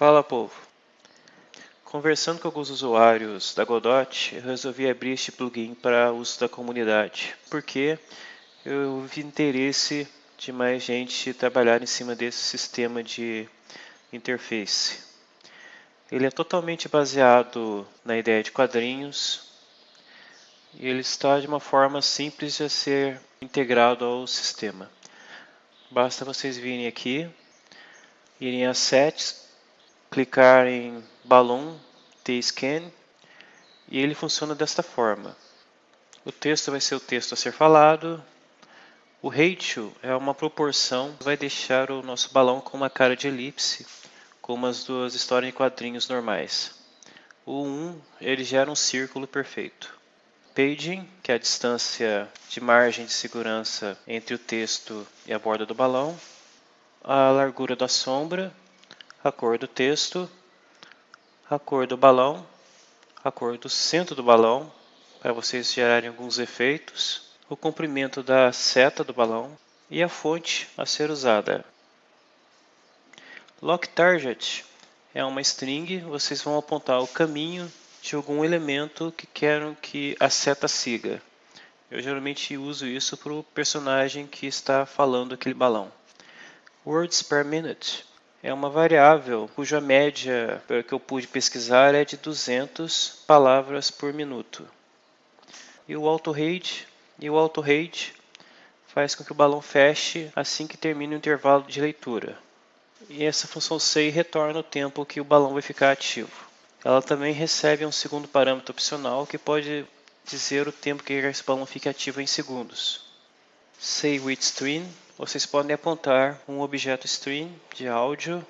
Fala povo! Conversando com alguns usuários da Godot, eu resolvi abrir este plugin para uso da comunidade, porque eu vi interesse de mais gente trabalhar em cima desse sistema de interface. Ele é totalmente baseado na ideia de quadrinhos e ele está de uma forma simples de ser integrado ao sistema. Basta vocês virem aqui, irem a Sets, clicar em Balloon T-Scan e ele funciona desta forma. O texto vai ser o texto a ser falado. O ratio é uma proporção que vai deixar o nosso balão com uma cara de elipse, como as duas histórias em quadrinhos normais. O 1 ele gera um círculo perfeito. Paging, que é a distância de margem de segurança entre o texto e a borda do balão. A largura da sombra, a cor do texto, a cor do balão, a cor do centro do balão, para vocês gerarem alguns efeitos, o comprimento da seta do balão e a fonte a ser usada. Lock Target é uma string, vocês vão apontar o caminho de algum elemento que querem que a seta siga. Eu geralmente uso isso para o personagem que está falando aquele balão. Words per minute é uma variável cuja média que eu pude pesquisar é de 200 palavras por minuto. E o auto rate e o auto faz com que o balão feche assim que termina o intervalo de leitura. E essa função say retorna o tempo que o balão vai ficar ativo. Ela também recebe um segundo parâmetro opcional que pode dizer o tempo que esse balão fica ativo em segundos. Say with string vocês podem apontar um objeto string de áudio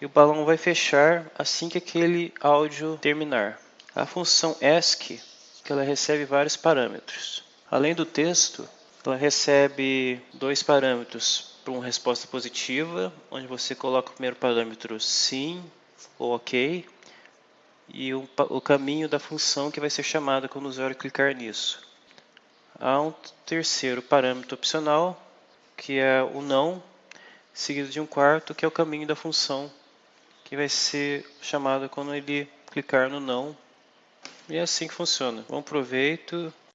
e o balão vai fechar assim que aquele áudio terminar. A função que ela recebe vários parâmetros. Além do texto, ela recebe dois parâmetros para uma resposta positiva, onde você coloca o primeiro parâmetro sim ou ok, e o, o caminho da função que vai ser chamada quando o usuário clicar nisso. Há um terceiro parâmetro opcional, que é o não, seguido de um quarto, que é o caminho da função, que vai ser chamado quando ele clicar no não. E é assim que funciona. Bom proveito